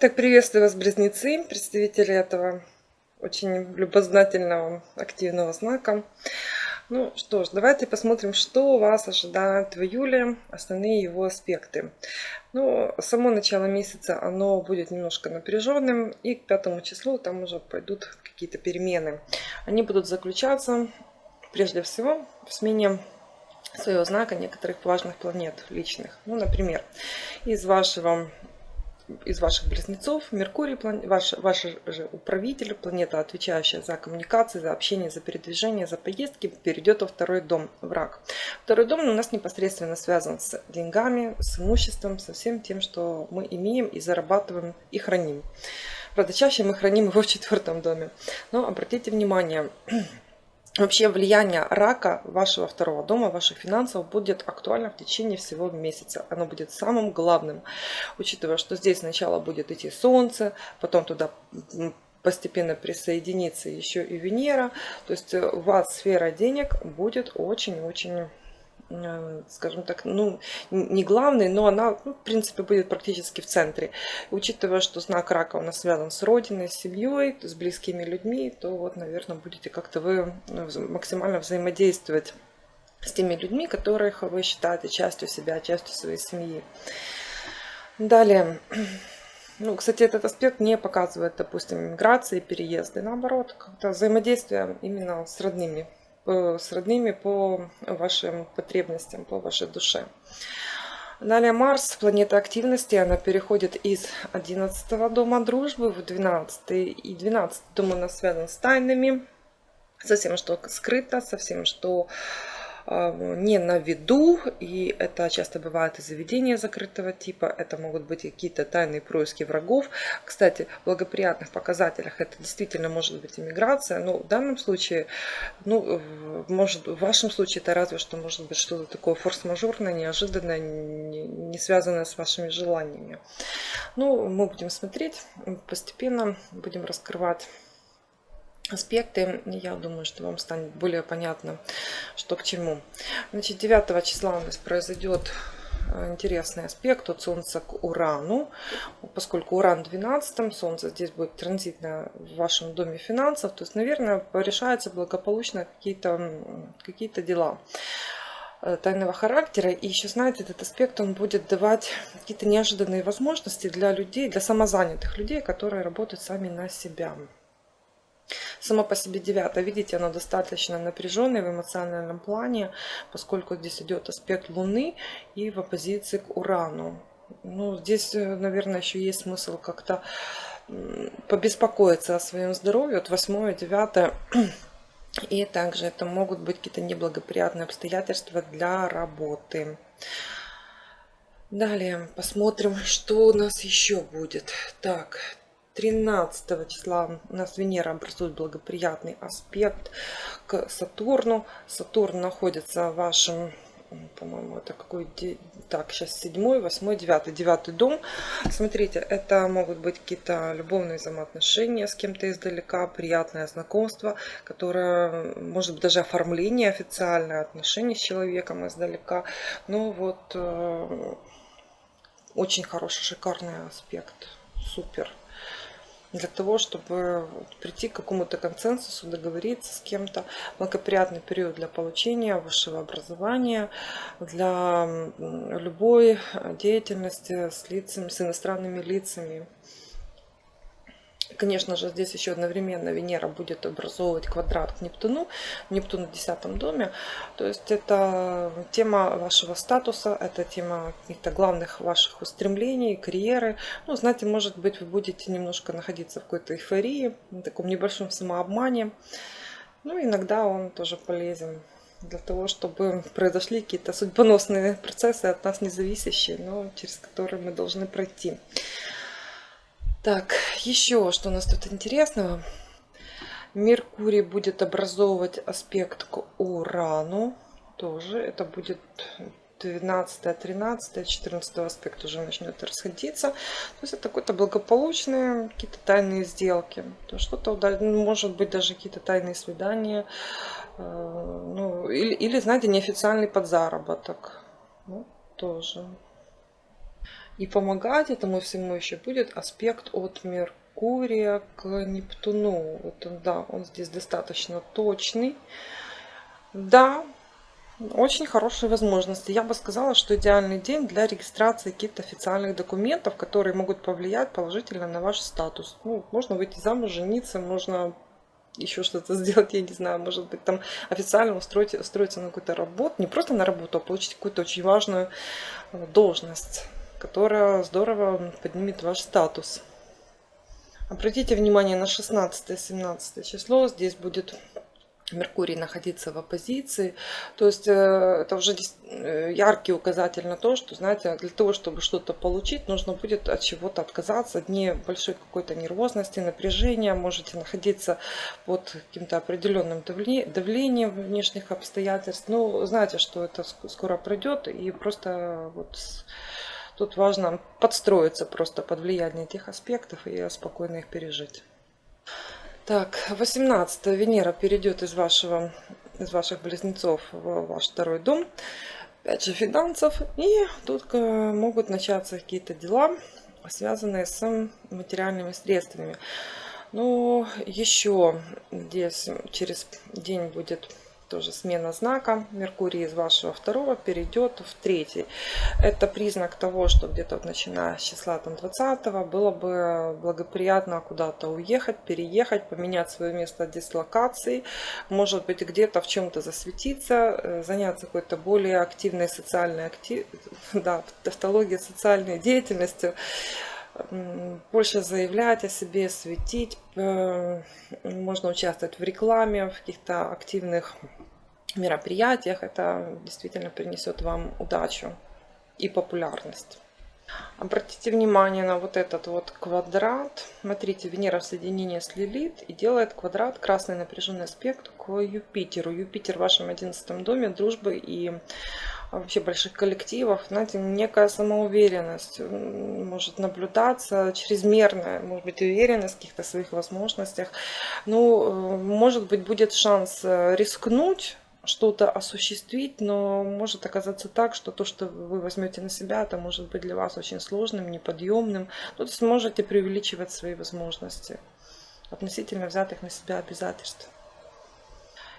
Так, приветствую вас, близнецы, представители этого очень любознательного, активного знака. Ну что ж, давайте посмотрим, что вас ожидает в июле, основные его аспекты. Ну, само начало месяца, оно будет немножко напряженным, и к пятому числу там уже пойдут какие-то перемены. Они будут заключаться, прежде всего, в смене своего знака некоторых важных планет личных. Ну, например, из вашего из ваших близнецов, Меркурий, ваш, ваш же управитель, планета, отвечающая за коммуникации, за общение, за передвижение, за поездки, перейдет во второй дом, враг. Второй дом у нас непосредственно связан с деньгами, с имуществом, со всем тем, что мы имеем и зарабатываем и храним. Правда, чаще мы храним его в четвертом доме. Но обратите внимание, Вообще влияние рака вашего второго дома, ваших финансов будет актуально в течение всего месяца. Оно будет самым главным, учитывая, что здесь сначала будет идти Солнце, потом туда постепенно присоединится еще и Венера. То есть э, у вас сфера денег будет очень-очень скажем так, ну, не главной, но она, ну, в принципе, будет практически в центре. Учитывая, что знак рака у нас связан с родиной, с семьей, с близкими людьми, то вот, наверное, будете как-то вы ну, максимально взаимодействовать с теми людьми, которых вы считаете частью себя, частью своей семьи. Далее. Ну, кстати, этот аспект не показывает, допустим, миграции, переезды. Наоборот, как-то взаимодействие именно с родными с родными по вашим потребностям, по вашей душе. Далее Марс, планета активности, она переходит из 11 дома дружбы в 12. И 12 дом у нас связан с тайнами, со всем, что скрыто, со всем, что не на виду, и это часто бывает и заведения закрытого типа, это могут быть какие-то тайные происки врагов. Кстати, в благоприятных показателях это действительно может быть иммиграция, но в данном случае, ну, может, в вашем случае это разве что может быть что-то такое форс-мажорное, неожиданное, не связанное с вашими желаниями. Ну, мы будем смотреть, постепенно будем раскрывать аспекты. Я думаю, что вам станет более понятно, что к чему. Значит, 9 числа у нас произойдет э, интересный аспект от Солнца к Урану. Поскольку Уран в 12, Солнце здесь будет транзитно в вашем доме финансов, то есть, наверное, решаются благополучно какие-то какие, -то, дела э, тайного характера. И еще, знаете, этот аспект, он будет давать какие-то неожиданные возможности для людей, для самозанятых людей, которые работают сами на себя. Само по себе девятое, видите, оно достаточно напряженное в эмоциональном плане, поскольку здесь идет аспект Луны и в оппозиции к Урану. Ну, здесь, э, наверное, еще есть смысл как-то побеспокоиться о своем здоровье. Вот восьмое, девятое. И также это могут быть какие-то неблагоприятные обстоятельства для работы. Далее посмотрим, что у нас еще будет. Так, 13 числа у нас Венера образует благоприятный аспект к Сатурну. Сатурн находится в вашем по-моему, это какой так, сейчас седьмой, восьмой, девятый, девятый дом. Смотрите, это могут быть какие-то любовные взаимоотношения с кем-то издалека, приятное знакомство, которое, может быть, даже оформление официальное отношение с человеком издалека. Ну вот, э, очень хороший, шикарный аспект, супер для того, чтобы прийти к какому-то консенсусу, договориться с кем-то. Благоприятный период для получения высшего образования, для любой деятельности с лицами, с иностранными лицами. Конечно же, здесь еще одновременно Венера будет образовывать квадрат к Нептуну. Нептун в десятом доме. То есть это тема вашего статуса, это тема каких-то главных ваших устремлений, карьеры. Ну, знаете, может быть, вы будете немножко находиться в какой-то эйфории, в таком небольшом самообмане. Ну, иногда он тоже полезен для того, чтобы произошли какие-то судьбоносные процессы от нас независящие, но через которые мы должны пройти. Так, еще что у нас тут интересного. Меркурий будет образовывать аспект к Урану. Тоже это будет 12, 13, 14 аспект уже начнет расходиться. То есть это какой-то благополучные какие-то тайные сделки. То что-то, может быть, даже какие-то тайные свидания. Э, ну, или, или, знаете, неофициальный подзаработок. Ну, тоже И помогать этому всему еще будет аспект от Меркурия к Нептуну. Вот он, да, он здесь достаточно точный. Да, очень хорошие возможности. Я бы сказала, что идеальный день для регистрации каких-то официальных документов, которые могут повлиять положительно на ваш статус. Ну, можно выйти замуж, жениться, можно еще что-то сделать, я не знаю, может быть, там официально устроить, устроиться на какую-то работу, не просто на работу, а получить какую-то очень важную э, должность, которая здорово поднимет ваш статус. Обратите внимание на 16-17 число, здесь будет Меркурий находиться в оппозиции. То есть э, это уже э, яркий указатель на то, что, знаете, для того, чтобы что-то получить, нужно будет от чего-то отказаться, дни большой какой-то нервозности, напряжения, можете находиться под каким-то определенным давлением внешних обстоятельств. Но знаете, что это скоро пройдет, и просто вот тут важно подстроиться просто под влияние этих аспектов и спокойно их пережить. Так, 18 Венера перейдет из вашего из ваших близнецов в ваш второй дом. Опять же финансов. И тут э, могут начаться какие-то дела, связанные с материальными средствами. Ну, еще здесь через день будет тоже смена знака. Меркурий из вашего второго перейдет в третий. Это признак того, что где-то вот начиная с числа там, 20 было бы благоприятно куда-то уехать, переехать, поменять свое место дислокации. Может быть где-то в чем-то засветиться, э, заняться какой-то более активной социальной актив... да, тавтологией социальной деятельностью больше заявлять о себе, светить. Э, можно участвовать в рекламе, в каких-то активных мероприятиях. Это действительно принесет вам удачу и популярность. Обратите внимание на вот этот вот квадрат. Смотрите, Венера в соединении с Лилит и делает квадрат красный напряженный аспект к Юпитеру. Юпитер в вашем одиннадцатом доме дружбы и вообще больших коллективов, знаете, некая самоуверенность может наблюдаться, чрезмерная, может быть, уверенность в каких-то своих возможностях. Ну, может быть, будет шанс э, рискнуть, что-то осуществить, но может оказаться так, что то, что вы возьмете на себя, это может быть для вас очень сложным, неподъемным. Тут сможете преувеличивать свои возможности относительно взятых на себя обязательств.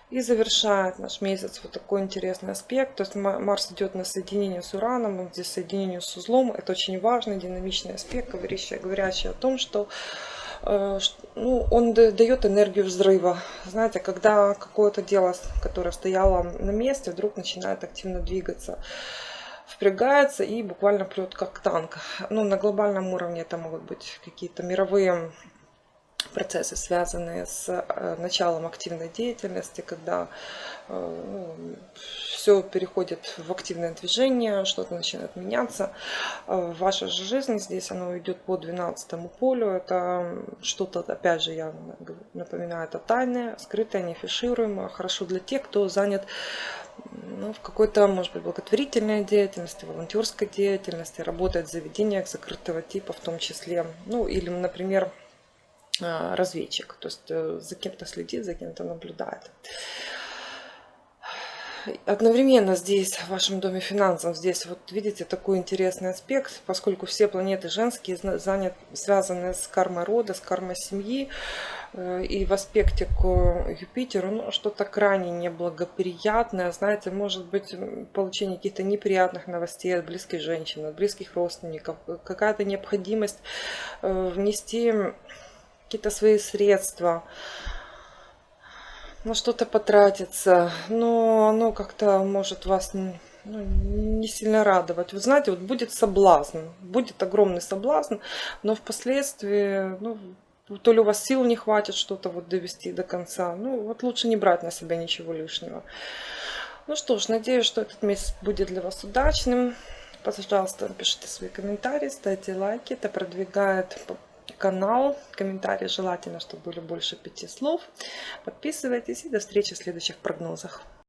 И завершает наш месяц вот такой интересный аспект. То есть Марс идет на соединение с Ураном, он здесь соединение с узлом. Это очень важный, динамичный аспект, говорящий, говорящий о том, что э, ну, он дает энергию взрыва. Знаете, когда какое-то дело, которое стояло на месте, вдруг начинает активно двигаться впрягается и буквально прет как танк. Ну, на глобальном уровне это могут быть какие-то мировые процессы, связанные с э, началом активной деятельности, когда э, ну, все переходит в активное движение, что-то начинает меняться. Э, в вашей же жизни здесь оно идет по 12 полю. Это что-то, опять же, я напоминаю, это тайное, скрытое, неафишируемое. Хорошо для тех, кто занят ну, в какой-то, может быть, благотворительной деятельности, волонтерской деятельности, работает в заведениях закрытого типа в том числе. Ну, или, например, разведчик, то есть э, за кем-то следит, за кем-то наблюдает. Одновременно здесь, в вашем доме финансов, здесь вот видите такой интересный аспект, поскольку все планеты женские занят, связаны с кармой рода, с кармой семьи, э, и в аспекте к Юпитеру ну, что-то крайне неблагоприятное, знаете, может быть получение каких-то неприятных новостей от близких женщин, от близких родственников, какая-то необходимость э, внести какие-то свои средства, на что-то потратиться, но оно как-то может вас ну, не сильно радовать. Вы знаете, вот будет соблазн, будет огромный соблазн, но впоследствии, ну, то ли у вас сил не хватит что-то вот довести до конца, ну, вот лучше не брать на себя ничего лишнего. Ну что ж, надеюсь, что этот месяц будет для вас удачным. Пожалуйста, пишите свои комментарии, ставьте лайки, это продвигает канал. Комментарии желательно, чтобы были больше пяти слов. Подписывайтесь и до встречи в следующих прогнозах.